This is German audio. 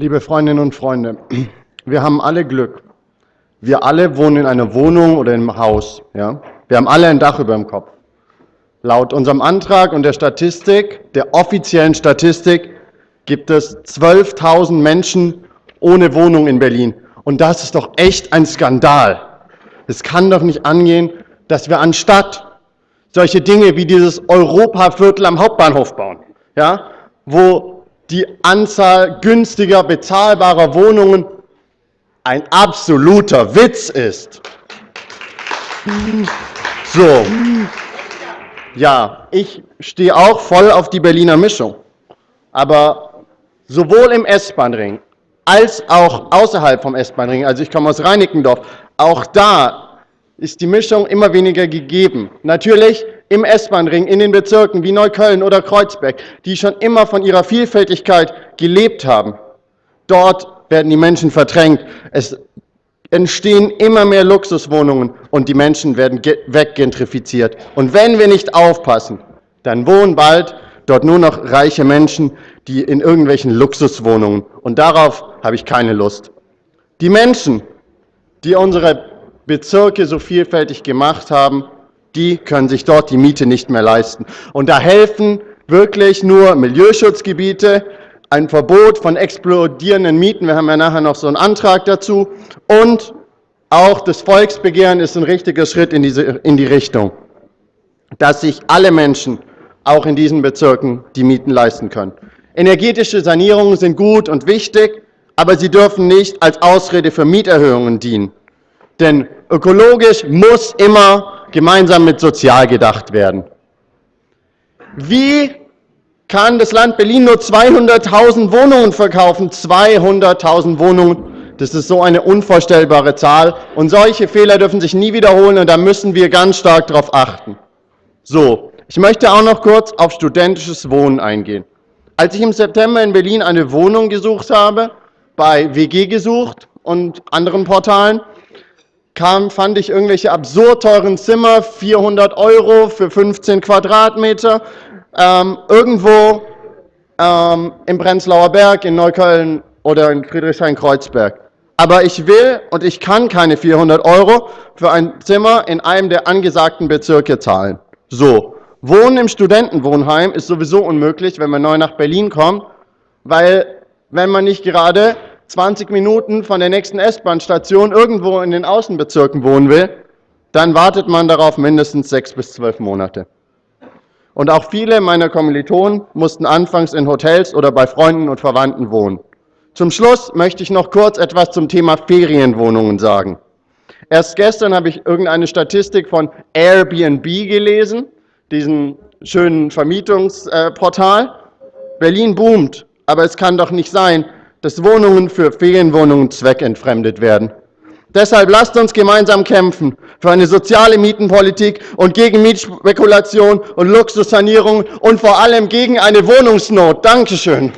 Liebe Freundinnen und Freunde, wir haben alle Glück. Wir alle wohnen in einer Wohnung oder einem Haus. Ja? Wir haben alle ein Dach über dem Kopf. Laut unserem Antrag und der Statistik, der offiziellen Statistik, gibt es 12.000 Menschen ohne Wohnung in Berlin. Und das ist doch echt ein Skandal. Es kann doch nicht angehen, dass wir anstatt solche Dinge wie dieses Europaviertel am Hauptbahnhof bauen, ja, wo die Anzahl günstiger bezahlbarer Wohnungen ein absoluter Witz ist. So, ja, ich stehe auch voll auf die Berliner Mischung, aber sowohl im S-Bahn-Ring als auch außerhalb vom S-Bahn-Ring, also ich komme aus Reinickendorf, auch da ist die Mischung immer weniger gegeben. Natürlich im S-Bahn-Ring, in den Bezirken wie Neukölln oder Kreuzberg, die schon immer von ihrer Vielfältigkeit gelebt haben. Dort werden die Menschen verdrängt. Es entstehen immer mehr Luxuswohnungen und die Menschen werden weggentrifiziert. Und wenn wir nicht aufpassen, dann wohnen bald dort nur noch reiche Menschen, die in irgendwelchen Luxuswohnungen. Und darauf habe ich keine Lust. Die Menschen, die unsere Bezirke so vielfältig gemacht haben, die können sich dort die Miete nicht mehr leisten. Und da helfen wirklich nur Milieuschutzgebiete, ein Verbot von explodierenden Mieten, wir haben ja nachher noch so einen Antrag dazu, und auch das Volksbegehren ist ein richtiger Schritt in, diese, in die Richtung, dass sich alle Menschen auch in diesen Bezirken die Mieten leisten können. Energetische Sanierungen sind gut und wichtig, aber sie dürfen nicht als Ausrede für Mieterhöhungen dienen. Denn ökologisch muss immer gemeinsam mit sozial gedacht werden. Wie kann das Land Berlin nur 200.000 Wohnungen verkaufen. 200.000 Wohnungen, das ist so eine unvorstellbare Zahl. Und solche Fehler dürfen sich nie wiederholen und da müssen wir ganz stark darauf achten. So, ich möchte auch noch kurz auf studentisches Wohnen eingehen. Als ich im September in Berlin eine Wohnung gesucht habe, bei WG gesucht und anderen Portalen, kam, fand ich irgendwelche absurd teuren Zimmer, 400 Euro für 15 Quadratmeter, ähm, irgendwo ähm, im Prenzlauer Berg, in Neukölln oder in Friedrichshain-Kreuzberg. Aber ich will und ich kann keine 400 Euro für ein Zimmer in einem der angesagten Bezirke zahlen. So, Wohnen im Studentenwohnheim ist sowieso unmöglich, wenn man neu nach Berlin kommt, weil wenn man nicht gerade 20 Minuten von der nächsten S-Bahn-Station irgendwo in den Außenbezirken wohnen will, dann wartet man darauf mindestens sechs bis zwölf Monate. Und auch viele meiner Kommilitonen mussten anfangs in Hotels oder bei Freunden und Verwandten wohnen. Zum Schluss möchte ich noch kurz etwas zum Thema Ferienwohnungen sagen. Erst gestern habe ich irgendeine Statistik von Airbnb gelesen, diesen schönen Vermietungsportal. Berlin boomt, aber es kann doch nicht sein, dass Wohnungen für Ferienwohnungen zweckentfremdet werden. Deshalb lasst uns gemeinsam kämpfen für eine soziale Mietenpolitik und gegen Mietspekulation und Luxussanierung und vor allem gegen eine Wohnungsnot. Dankeschön.